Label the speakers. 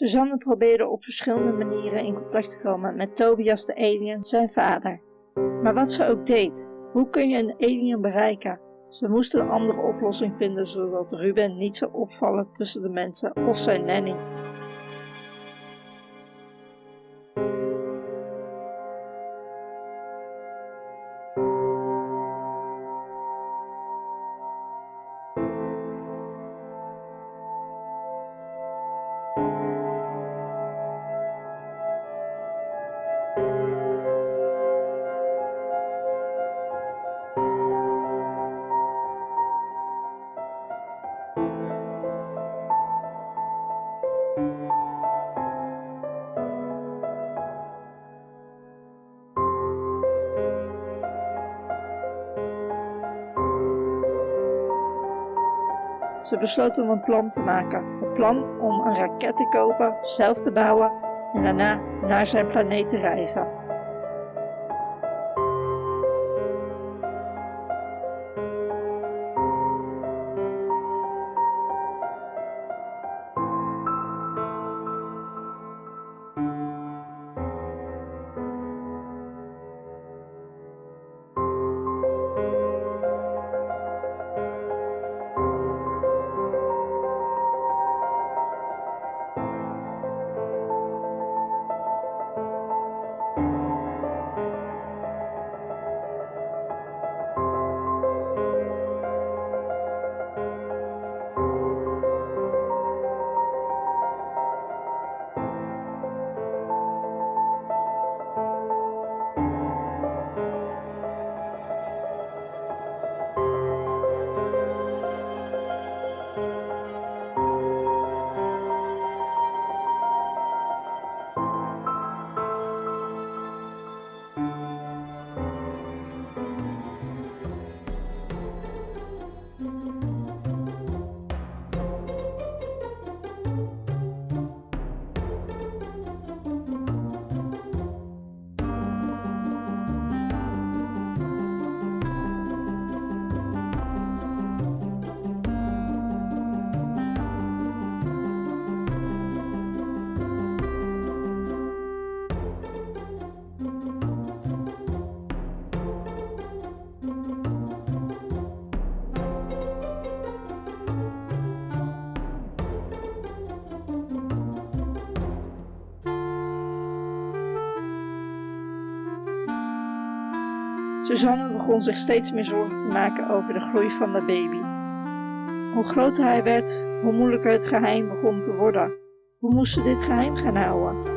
Speaker 1: Suzanne probeerde op verschillende manieren in contact te komen met Tobias de alien, zijn vader. Maar wat ze ook deed, hoe kun je een alien bereiken? Ze moesten een andere oplossing vinden zodat Ruben niet zou opvallen tussen de mensen of zijn nanny. Ze besloot om een plan te maken. Het plan om een raket te kopen, zelf te bouwen en daarna naar zijn planeet te reizen. Suzanne begon zich steeds meer zorgen te maken over de groei van de baby. Hoe groter hij werd, hoe moeilijker het geheim begon te worden. Hoe moest ze dit geheim gaan houden?